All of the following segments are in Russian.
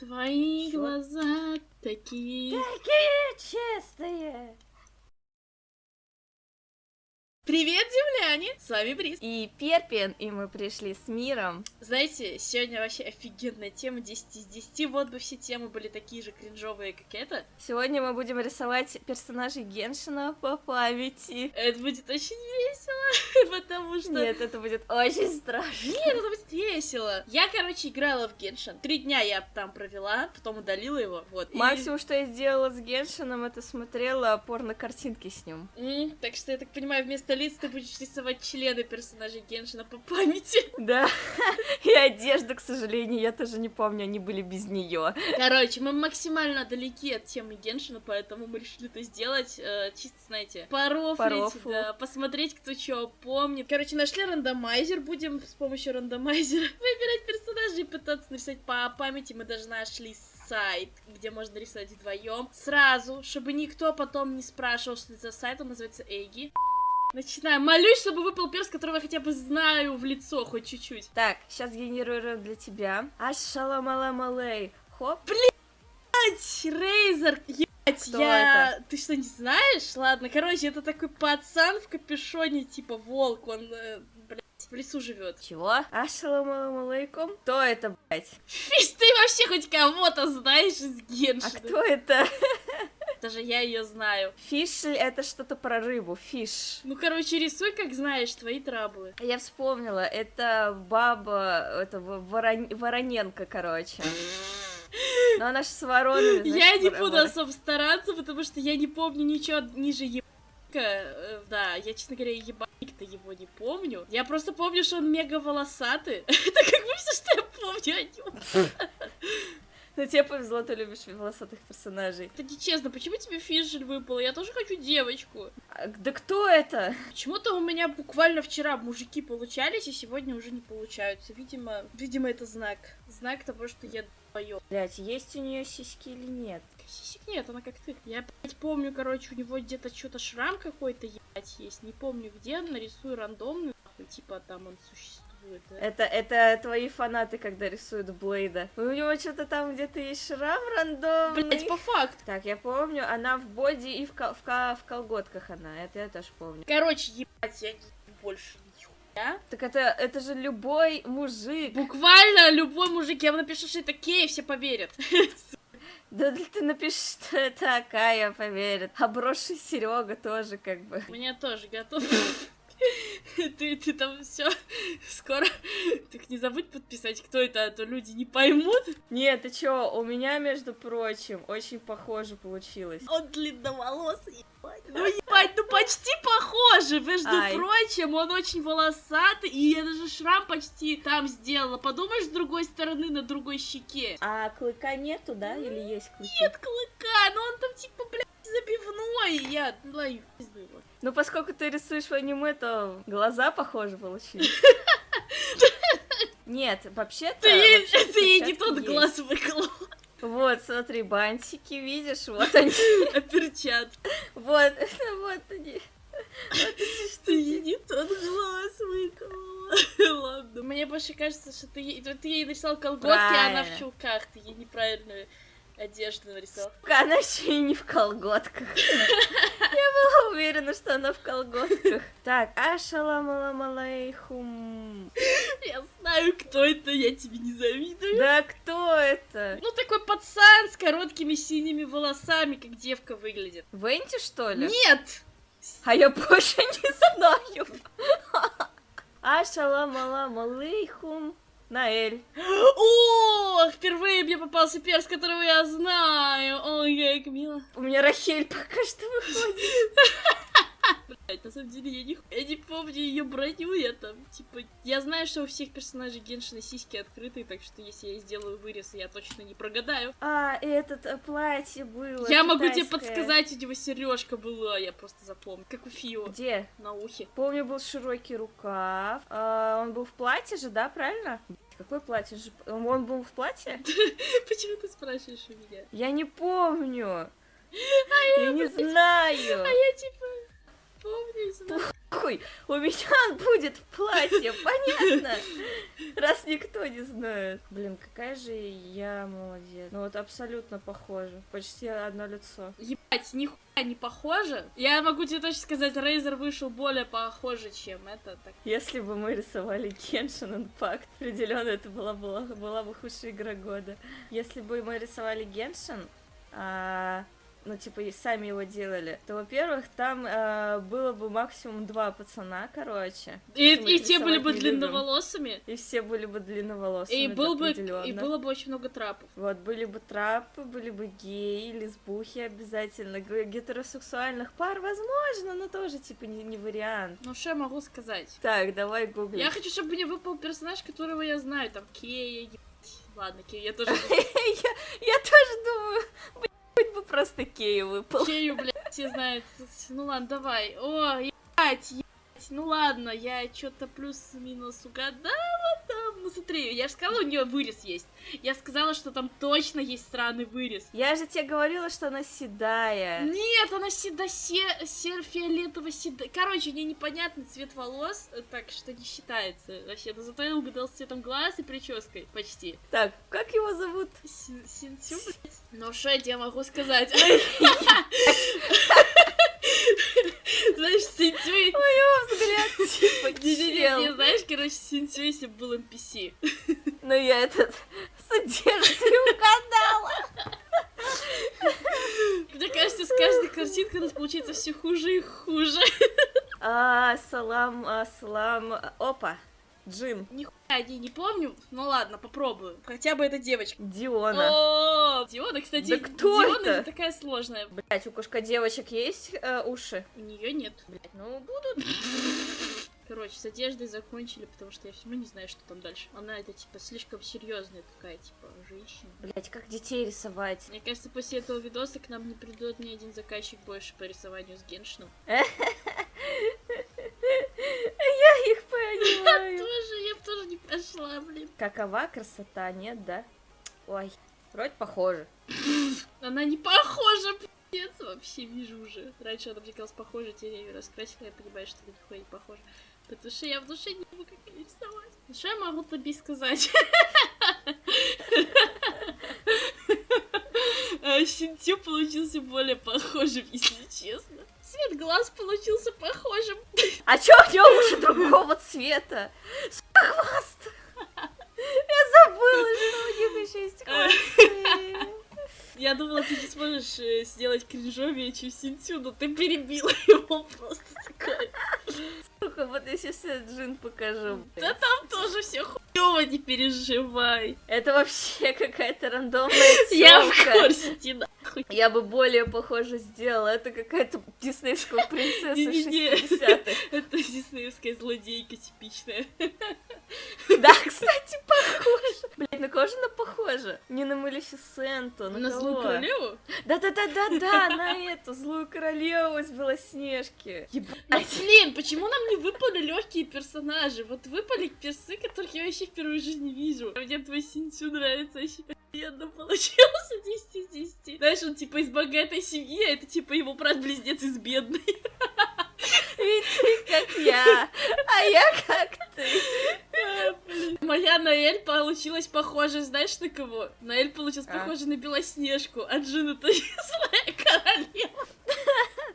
Твои глаза такие... Такие чистые. Привет, земляне! С вами Брис. И Перпин, и мы пришли с миром. Знаете, сегодня вообще офигенная тема 10 из 10. Вот бы все темы были такие же кринжовые, как эта. Сегодня мы будем рисовать персонажей Геншина по памяти. Это будет очень весело, потому что... Нет, это будет очень страшно. Нет, это будет весело. Я, короче, играла в Геншин. Три дня я там провела, потом удалила его, вот. И- Максимум, что я сделала с Геншином, это смотрела порно-картинки с ним. М, Так что, я так понимаю, вместо лиц ты будешь рисовать члены персонажей Геншина по памяти. Да. И одежда, к сожалению, я тоже не помню, они были без нее. Короче, мы максимально далеки от темы Геншина, поэтому мы решили это сделать э, чисто, знаете, порофлить, да, посмотреть, кто что помнит. Короче, нашли рандомайзер, будем с помощью рандомайзера выбирать персонажей и пытаться нарисовать по памяти. Мы даже нашли сайт, где можно рисовать вдвоем. Сразу, чтобы никто потом не спрашивал, что это за сайт, он называется Эйги. Начинаем. Молюсь, чтобы выпал перс, которого я хотя бы знаю в лицо хоть чуть-чуть. Так, сейчас генерируем для тебя. Ашаламаламалей. Хоп. Блять, Рейзер, ебать, Кто я... Ты что, не знаешь? Ладно, короче, это такой пацан в капюшоне, типа волк, он, э, блядь, в лесу живет. Чего? Ассаламалейкум. Кто это, блядь? Фиш, ты вообще хоть кого-то знаешь из А Геншина? кто это? Даже я ее знаю. Фишель это что-то про рыбу. Фиш. Ну, короче, рисуй, как знаешь, твои траблы. Я вспомнила, это баба, это Ворон- Вороненко, короче. Но она ж с воронами. Я значит, не вор- буду вор- особо стараться, потому что я не помню ничего ниже ебаника. Э, Да, я, честно говоря, ебаник-то его не помню. Я просто помню, что он мега волосатый. Это как бы все, что я помню о нем. Ну тебе повезло, ты любишь волосатых персонажей. Кстати, честно, почему тебе фишель выпал? Я тоже хочу девочку. А, Да кто это? Почему-то у меня буквально вчера мужики получались, и сегодня уже не получаются. Видимо, видимо, это знак. Знак того, что я долбоёб. Блять, есть у нее сиськи или нет? Сисек нет, она как ты. Я, блядь, помню, короче, у него где-то что-то шрам какой-то, ебать, есть. Не помню где, нарисую рандомный, нахуй, типа там он существует. Это, это твои фанаты, когда рисуют Блейда. У него что-то там где-то есть шрам рандомный. Блять, по факту. Так, я помню, она в боди и в, кол- в, ко- в колготках она, это я тоже помню. Короче, ебать, я не больше нихуя. Так это, это же любой мужик. Буквально любой мужик, я вам напишу, что это кей, все поверят. Да ты напишешь, что это Акая поверит. А броши Серега тоже как бы. Меня тоже готов. Ты, ты там все скоро. Так не забудь подписать, кто это, а то люди не поймут. Нет, ты чё, у меня, между прочим, очень похоже получилось. Он длинноволосый, ебать. Ну, ебать, ну почти похоже. Между Ай. прочим, он очень волосатый, и я даже шрам почти там сделала. Подумаешь, с другой стороны, на другой щеке. А клыка нету, да? Или есть клыки? Нет клыка, но он там типа, блядь, забивной. Я, ну, его. Ну, поскольку ты рисуешь в аниме, то глаза похожи получились. Нет, вообще-то... Ты, ей- вообще-то ты ей не тот есть. глаз выколол. Вот, смотри, бантики, видишь, вот они. А перчатки. Вот, вот они. Вот эти Ты ей не тот глаз выколола. Ладно. Мне больше кажется, что ты ей, ты ей нарисовал колготки, а она в чулках. Ты ей неправильную одежду нарисовал. Сука, Она еще и не в колготках. Уверена, что она в колготках. Так, ашаламаламалейхум. Я знаю, кто это, я тебе не завидую. Да кто это? Ну, такой пацан с короткими синими волосами, как девка выглядит. Венти, что ли? Нет! А я больше не знаю. Ашаламаламалейхум. Наэль. О, впервые мне попался перс, которого я знаю. Ой, как мило. У меня Рахель пока что выходит. На самом деле я не, я не помню ее броню, я там, типа, я знаю, что у всех персонажей Геншина сиськи открытые, так что если я сделаю вырез, я точно не прогадаю. А, этот э, платье было. я могу тебе китайское. подсказать, у него сережка была, я просто запомню, как у Фио Где? на ухе. Помню, был широкий рукав. А, он был в платье же, да, правильно? Какое платье же? Он был в платье? Почему ты спрашиваешь у меня? Я не помню. Я не знаю. А я типа помню, и знаю. Хуй, у меня он будет в платье, понятно? Раз никто не знает. Блин, какая же я молодец. Ну вот абсолютно похоже. Почти одно лицо. Ебать, нихуя не похоже. Я могу тебе точно сказать, Рейзер вышел более похоже, чем это. Так. Если бы мы рисовали Genshin Impact, определенно это была, была, была бы худшая игра года. Если бы мы рисовали Genshin, а, ну, типа, и сами его делали, то, во-первых, там э, было бы максимум два пацана, короче. И, и те были бы длинноволосыми. И все были бы длинноволосыми, И, был бы, и было бы очень много трапов. Вот, были бы трапы, были бы геи, лесбухи обязательно. Гетеросексуальных пар, возможно, но тоже, типа, не, не вариант. Ну, что я могу сказать? Так, давай гугли. Я хочу, чтобы мне выпал персонаж, которого я знаю, там, Кея. Ладно, Кея, я тоже... я, тоже думаю, хоть бы просто Кея выпал. Кею, блядь, все знают. Ну ладно, давай. О, ебать, ебать. Ну ладно, я что-то плюс-минус угадала там. Ну смотри, я же сказала, у нее вырез есть. Я сказала, что там точно есть странный вырез. Я же тебе говорила, что она седая. Нет, она седа се, сер фиолетово седа. Короче, у нее непонятный цвет волос, э, так что не считается вообще. Но зато я угадал с цветом глаз и прической почти. Так, как его зовут? Син- Синтю, блядь. Ну что я тебе могу сказать? Знаешь, Синтю... Его взгляд типа чел. знаешь, короче, Синтю, если бы был NPC. Но я этот с одеждой угадала. Мне кажется, с каждой картинкой у нас получается все хуже и хуже. А, салам, а, салам. Опа, Джин. Нихуя не, не помню. Ну ладно, попробую. Хотя бы эта девочка. Диона. О, Диона, кстати, Да кто Диона это? такая сложная. Блять, у кошка девочек есть э, уши? У нее нет. Блять, ну будут. Короче, с одеждой закончили, потому что я все равно не знаю, что там дальше. Она это типа слишком серьезная такая, типа, женщина. Блять, как детей рисовать? Мне кажется, после этого видоса к нам не придет ни один заказчик больше по рисованию с Геншином. Я понимаю. Тоже, я тоже не пошла, блин. Какова красота, нет, да? Ой, вроде похоже. Она не похожа, пиздец, вообще вижу уже. Раньше она мне казалась похожа, теперь я ее раскрасила, я понимаю, что она нихуя не похожа. Потому что я в душе не могу как ее рисовать. Ну что я могу тебе сказать? А, Синтю получился более похожим, если честно. Цвет глаз получился похожим. А чё у него уши другого цвета? Сука, хвост! Я забыла, что у них еще есть хвосты. Я думала, ты не сможешь э, сделать кринжовее, чем Синтю, но ты перебила его просто такой. Сука, вот я сейчас Джин покажу. Да там тоже все хуёво, не переживай. Это вообще какая-то рандомная Я в тёлка. курсе, иди нахуй. Я бы более похоже сделала. Это какая-то диснеевская принцесса Не-не-не. 60-х. Это диснеевская злодейка типичная. Да, кстати, похоже. Блять, на кого же она похожа? Не на Малефисенту, на, На кого? злую королеву? Да-да-да-да-да, на эту злую королеву из Белоснежки. Блин, почему нам не выпали легкие персонажи? Вот выпали персы, которых я вообще впервые в жизни вижу. Мне твой Синтю нравится вообще офигенно получился 10 из 10. Знаешь, он типа из богатой семьи, а это типа его брат-близнец из бедной. Ведь ты как я, а я как ты. Моя Наэль получилась похожа, знаешь, на кого? Наэль получилась А. похожа на Белоснежку, а Джин это злая королева.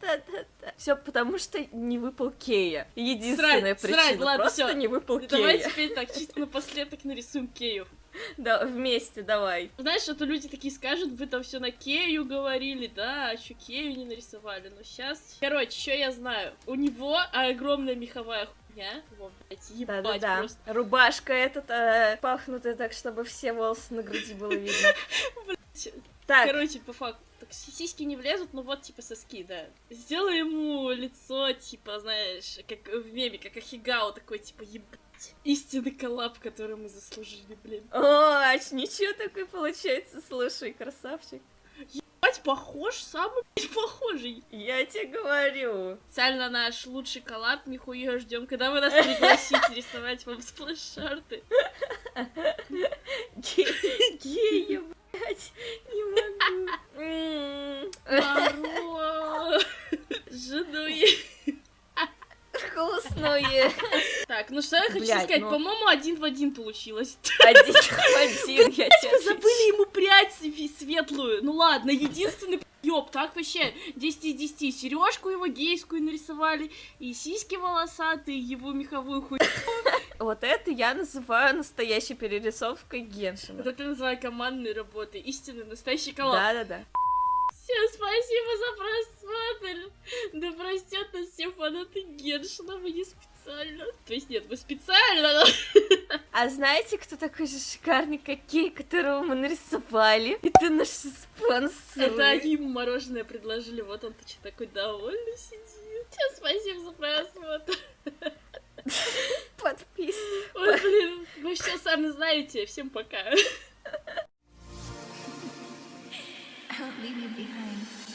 Да-да-да. Все потому, что не выпал Кея. Единственная Срать, причина. срать, ладно, Просто всё. не выпал Давай Кея. теперь так, чисто напоследок нарисуем Кею. Да, вместе давай. Знаешь, а то люди такие скажут, вы там все на Кею говорили, да, а еще Кею не нарисовали. Но сейчас. Короче, что я знаю? У него огромная меховая хуйня. Во, блядь, ебать Да-да-да. просто. Рубашка этот э, пахнутая так, чтобы все волосы на груди было видно. Так, Короче, по факту. Так си- сиськи не влезут, но вот типа соски, да. Сделай ему лицо, типа, знаешь, как в меме, как Ахигао, такой, типа, ебать. Истинный коллаб, который мы заслужили, блин. О, ничего такой получается, слушай, красавчик. Ебать, похож, самый похожий. Я тебе говорю. Специально наш лучший коллаб, нихуя ждем, когда вы нас пригласите рисовать вам сплэш-арты. Ге- Гея, блядь, не могу. Маро! Жену я- Так, ну что я хочу Блядь, сказать, ну- по-моему, один в один получилось. Один в один, я тебе Забыли ему прядь светлую. Ну ладно, единственный ёб, так вообще 10 из 10. Сережку его гейскую нарисовали, и сиськи волосатые, его меховую хуй. Вот это я называю настоящей перерисовкой Геншина. Вот это я называю командной работой. Истинный настоящий коллаб. Да-да-да. Всем спасибо за просмотр. Да простят нас все фанаты Геншина, мы не специально. То есть нет, мы специально, но... А знаете, кто такой же шикарный кокей, которого мы нарисовали? Это наши спонсоры. Это они ему мороженое предложили, вот он что такой довольный сидит. Всем спасибо за просмотр. Подписывайтесь. Ой, блин, вы все сами знаете. Всем пока. Leave me behind.